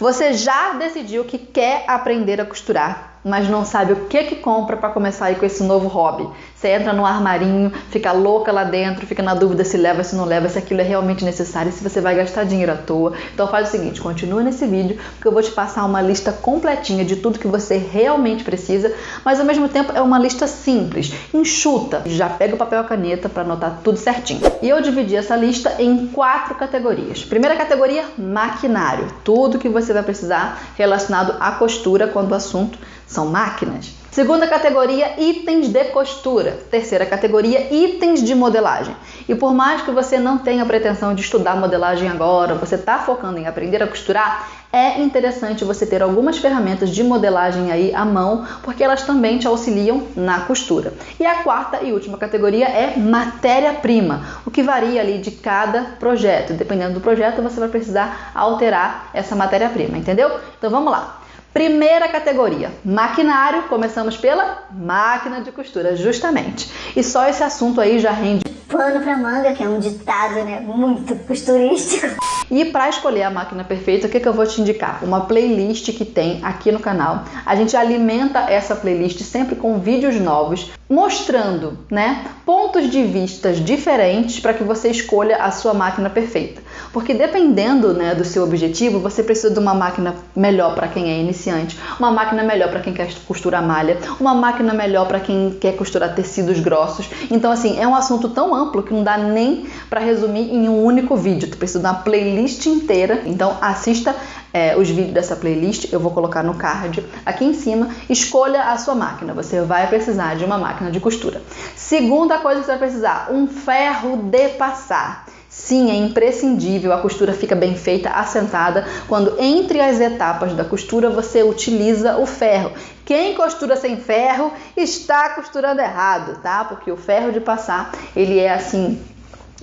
Você já decidiu que quer aprender a costurar mas não sabe o que que compra para começar aí com esse novo hobby. Você entra no armarinho, fica louca lá dentro, fica na dúvida se leva, se não leva, se aquilo é realmente necessário, se você vai gastar dinheiro à toa. Então faz o seguinte, continua nesse vídeo, porque eu vou te passar uma lista completinha de tudo que você realmente precisa, mas ao mesmo tempo é uma lista simples, enxuta. Já pega o papel e a caneta para anotar tudo certinho. E eu dividi essa lista em quatro categorias. Primeira categoria, maquinário. Tudo que você vai precisar relacionado à costura quando o assunto são máquinas. Segunda categoria, itens de costura. Terceira categoria, itens de modelagem. E por mais que você não tenha pretensão de estudar modelagem agora, você está focando em aprender a costurar, é interessante você ter algumas ferramentas de modelagem aí à mão, porque elas também te auxiliam na costura. E a quarta e última categoria é matéria-prima, o que varia ali de cada projeto. Dependendo do projeto, você vai precisar alterar essa matéria-prima, entendeu? Então vamos lá. Primeira categoria, maquinário. Começamos pela máquina de costura, justamente. E só esse assunto aí já rende pano pra manga, que é um ditado, né, muito costurístico. E para escolher a máquina perfeita, o que, que eu vou te indicar? Uma playlist que tem aqui no canal. A gente alimenta essa playlist sempre com vídeos novos, mostrando, né, pontos de vistas diferentes para que você escolha a sua máquina perfeita. Porque dependendo, né, do seu objetivo, você precisa de uma máquina melhor para quem é iniciante, uma máquina melhor para quem quer costurar malha, uma máquina melhor para quem quer costurar tecidos grossos. Então, assim, é um assunto tão amplo que não dá nem para resumir em um único vídeo. Tu precisa de uma playlist inteira. Então, assista é, os vídeos dessa playlist, eu vou colocar no card aqui em cima. Escolha a sua máquina, você vai precisar de uma máquina de costura. Segunda coisa que você vai precisar: um ferro de passar. Sim, é imprescindível, a costura fica bem feita, assentada, quando entre as etapas da costura você utiliza o ferro. Quem costura sem ferro está costurando errado, tá? Porque o ferro de passar, ele é assim,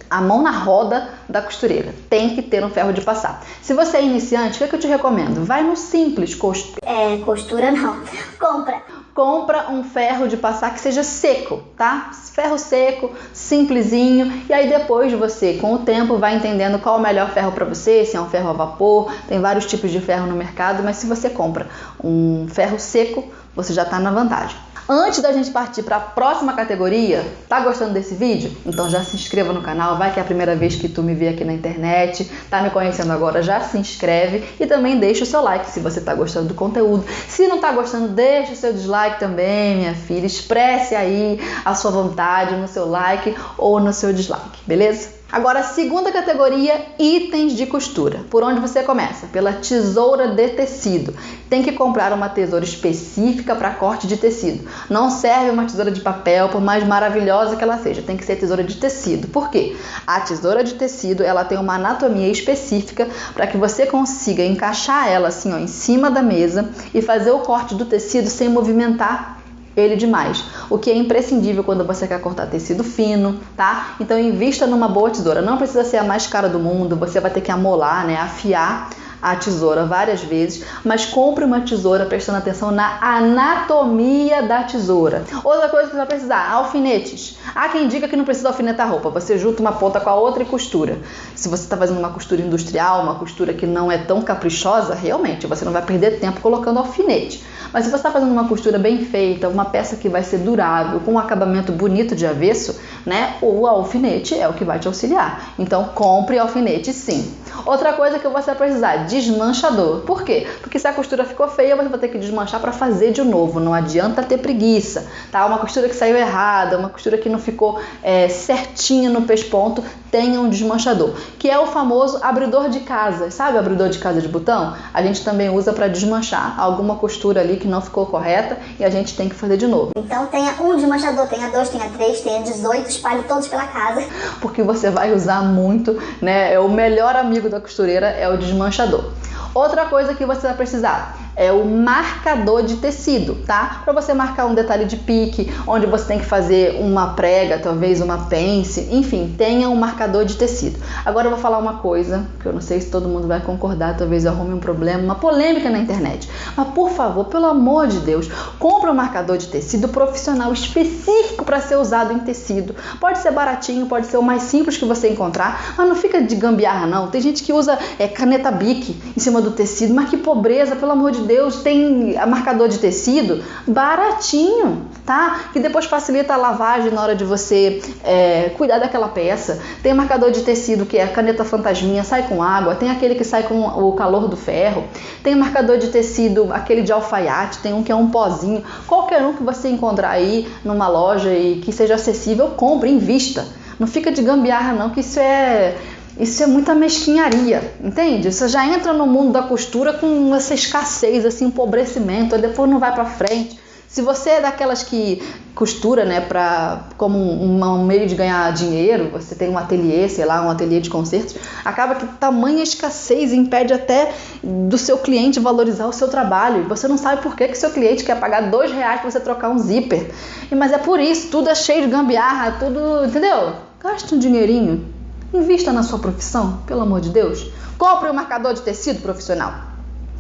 a mão na roda da costureira. Tem que ter um ferro de passar. Se você é iniciante, o que, é que eu te recomendo? Vai no simples costura. É, costura não. Compra compra um ferro de passar que seja seco, tá? Ferro seco, simplesinho, e aí depois você, com o tempo, vai entendendo qual é o melhor ferro para você, se é um ferro a vapor, tem vários tipos de ferro no mercado, mas se você compra um ferro seco, você já está na vantagem. Antes da gente partir para a próxima categoria, tá gostando desse vídeo? Então já se inscreva no canal, vai que é a primeira vez que tu me vê aqui na internet, tá me conhecendo agora, já se inscreve e também deixa o seu like se você tá gostando do conteúdo. Se não tá gostando, deixa o seu dislike também, minha filha, expresse aí a sua vontade no seu like ou no seu dislike, beleza? Agora, segunda categoria, itens de costura. Por onde você começa? Pela tesoura de tecido. Tem que comprar uma tesoura específica para corte de tecido. Não serve uma tesoura de papel, por mais maravilhosa que ela seja. Tem que ser tesoura de tecido. Por quê? A tesoura de tecido, ela tem uma anatomia específica para que você consiga encaixar ela assim, ó, em cima da mesa e fazer o corte do tecido sem movimentar ele demais, o que é imprescindível quando você quer cortar tecido fino, tá? Então invista numa boa tesoura, não precisa ser a mais cara do mundo, você vai ter que amolar, né, afiar a tesoura várias vezes, mas compre uma tesoura prestando atenção na anatomia da tesoura. Outra coisa que você vai precisar, alfinetes. Há quem diga que não precisa alfinetar roupa, você junta uma ponta com a outra e costura. Se você está fazendo uma costura industrial, uma costura que não é tão caprichosa, realmente você não vai perder tempo colocando alfinete. Mas se você está fazendo uma costura bem feita, uma peça que vai ser durável, com um acabamento bonito de avesso, né? O alfinete é o que vai te auxiliar. Então compre alfinete sim. Outra coisa que você vai precisar, desmanchador. Por quê? Porque se a costura ficou feia, você vai ter que desmanchar para fazer de novo. Não adianta ter preguiça, tá? Uma costura que saiu errada, uma costura que não ficou é, certinha no pesponto, tenha um desmanchador, que é o famoso abridor de casa. Sabe abridor de casa de botão? A gente também usa para desmanchar alguma costura ali que não ficou correta e a gente tem que fazer de novo. Então tenha um desmanchador, tenha dois, tenha três, tenha 18, espalhe todos pela casa. Porque você vai usar muito, né? É o melhor amigo da costureira é o desmanchador. Outra coisa que você vai precisar, é o marcador de tecido, tá? Para você marcar um detalhe de pique, onde você tem que fazer uma prega, talvez uma pence, enfim, tenha um marcador de tecido. Agora eu vou falar uma coisa que eu não sei se todo mundo vai concordar, talvez arrume um problema, uma polêmica na internet. Mas por favor, pelo amor de Deus, compre um marcador de tecido profissional específico para ser usado em tecido. Pode ser baratinho, pode ser o mais simples que você encontrar, mas não fica de gambiarra não. Tem gente que usa é, caneta Bic em cima do tecido, mas que pobreza, pelo amor de Deus, tem marcador de tecido baratinho, tá? Que depois facilita a lavagem na hora de você é, cuidar daquela peça. Tem marcador de tecido que é a caneta fantasminha, sai com água. Tem aquele que sai com o calor do ferro. Tem marcador de tecido, aquele de alfaiate. Tem um que é um pozinho. Qualquer um que você encontrar aí numa loja e que seja acessível, compre, invista. Não fica de gambiarra não, que isso é isso é muita mesquinharia, entende? Você já entra no mundo da costura com essa escassez, esse empobrecimento, e depois não vai para frente. Se você é daquelas que costura, né, para como um, um, meio de ganhar dinheiro, você tem um ateliê, sei lá, um ateliê de concertos, acaba que tamanha escassez impede até do seu cliente valorizar o seu trabalho. E você não sabe por que que seu cliente quer pagar dois reais para você trocar um zíper. Mas é por isso, tudo é cheio de gambiarra, tudo, entendeu? Gaste um dinheirinho, Invista na sua profissão, pelo amor de Deus. Compre um marcador de tecido profissional,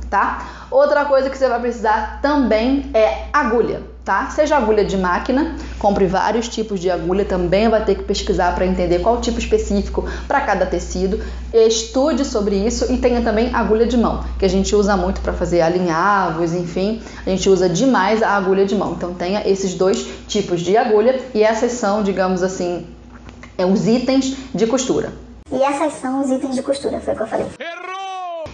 tá? Outra coisa que você vai precisar também é agulha, tá? Seja agulha de máquina, compre vários tipos de agulha, também vai ter que pesquisar para entender qual tipo específico para cada tecido. Estude sobre isso e tenha também agulha de mão, que a gente usa muito para fazer alinhavos, enfim, a gente usa demais a agulha de mão. Então tenha esses dois tipos de agulha e essas são, digamos assim, é os itens de costura. E essas são os itens de costura, foi o que eu falei.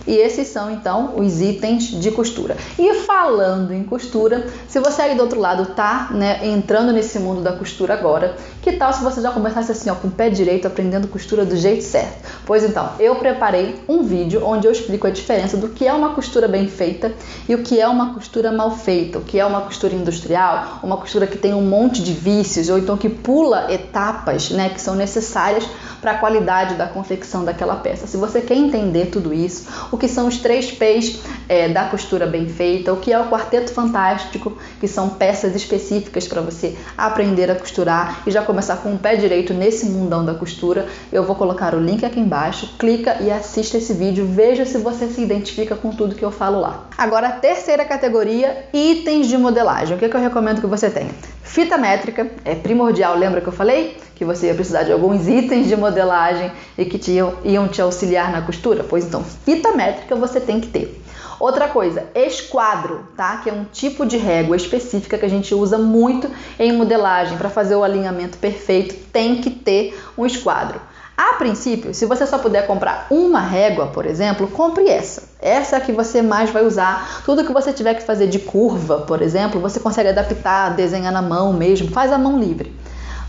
E esses são então os itens de costura. E falando em costura, se você aí do outro lado tá, né, entrando nesse mundo da costura agora, que tal se você já começasse assim, ó, com o pé direito, aprendendo costura do jeito certo? Pois então, eu preparei um vídeo onde eu explico a diferença do que é uma costura bem feita e o que é uma costura mal feita, o que é uma costura industrial, uma costura que tem um monte de vícios ou então que pula etapas, né, que são necessárias para a qualidade da confecção daquela peça. Se você quer entender tudo isso, o que são os três P's é, da costura bem feita, o que é o quarteto fantástico, que são peças específicas para você aprender a costurar e já começar com o pé direito nesse mundão da costura, eu vou colocar o link aqui embaixo, clica e assista esse vídeo, veja se você se identifica com tudo que eu falo lá. Agora, a terceira categoria, itens de modelagem. O que, é que eu recomendo que você tenha? Fita métrica é primordial, lembra que eu falei? Que você ia precisar de alguns itens de modelagem e que te iam, iam te auxiliar na costura? Pois então, fita métrica você tem que ter. Outra coisa, esquadro, tá? Que é um tipo de régua específica que a gente usa muito em modelagem para fazer o alinhamento perfeito, tem que ter um esquadro. A princípio, se você só puder comprar uma régua, por exemplo, compre essa. Essa é a que você mais vai usar. Tudo que você tiver que fazer de curva, por exemplo, você consegue adaptar, desenhar na mão mesmo, faz a mão livre.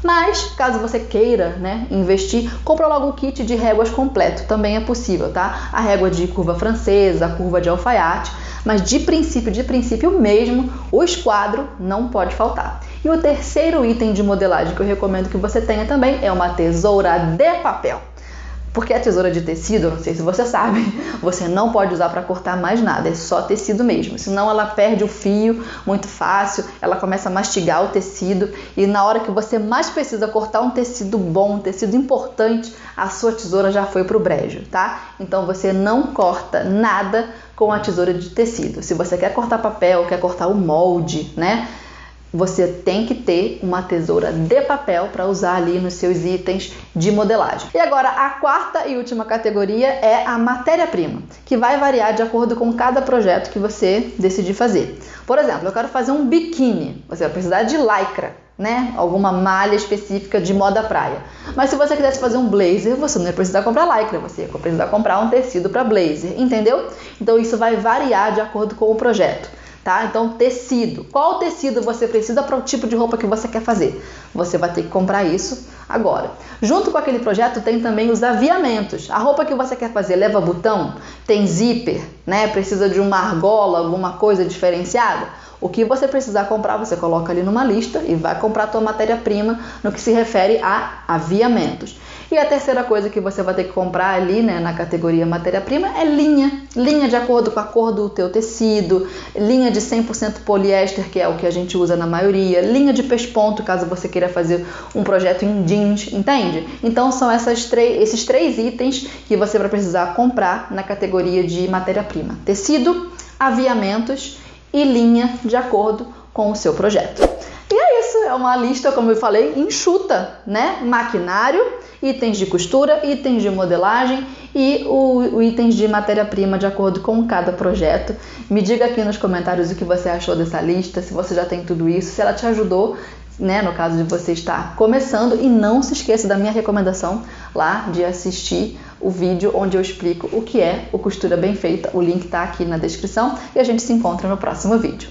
Mas, caso você queira né, investir, compra logo o kit de réguas completo, também é possível, tá? A régua de curva francesa, a curva de alfaiate, mas de princípio, de princípio mesmo, o esquadro não pode faltar. E o terceiro item de modelagem que eu recomendo que você tenha também é uma tesoura de papel. Porque a tesoura de tecido, não sei se você sabe, você não pode usar para cortar mais nada, é só tecido mesmo. Senão ela perde o fio muito fácil, ela começa a mastigar o tecido e na hora que você mais precisa cortar um tecido bom, um tecido importante, a sua tesoura já foi pro brejo, tá? Então você não corta nada com a tesoura de tecido. Se você quer cortar papel, quer cortar o molde, né? Você tem que ter uma tesoura de papel para usar ali nos seus itens de modelagem. E agora a quarta e última categoria é a matéria-prima, que vai variar de acordo com cada projeto que você decidir fazer. Por exemplo, eu quero fazer um biquíni, você vai precisar de lycra, né? Alguma malha específica de moda praia. Mas se você quisesse fazer um blazer, você não ia precisar comprar lycra, você ia precisar comprar um tecido para blazer, entendeu? Então isso vai variar de acordo com o projeto tá? Então, tecido. Qual tecido você precisa para o tipo de roupa que você quer fazer? Você vai ter que comprar isso Agora, junto com aquele projeto tem também os aviamentos. A roupa que você quer fazer leva botão, tem zíper, né? Precisa de uma argola, alguma coisa diferenciada. O que você precisar comprar, você coloca ali numa lista e vai comprar a tua matéria-prima no que se refere a aviamentos. E a terceira coisa que você vai ter que comprar ali, né, na categoria matéria-prima é linha. Linha de acordo com a cor do teu tecido, linha de 100% poliéster, que é o que a gente usa na maioria, linha de pesponto, caso você queira fazer um projeto em jeans, entende? Então são essas esses três itens que você vai precisar comprar na categoria de matéria-prima: tecido, aviamentos e linha de acordo com o seu projeto. E é isso, é uma lista, como eu falei, enxuta, né? Maquinário, itens de costura, itens de modelagem e o, o itens de matéria-prima de acordo com cada projeto. Me diga aqui nos comentários o que você achou dessa lista, se você já tem tudo isso, se ela te ajudou, né, no caso de você estar começando e não se esqueça da minha recomendação lá de assistir o vídeo onde eu explico o que é o costura bem feita. O link está aqui na descrição e a gente se encontra no próximo vídeo.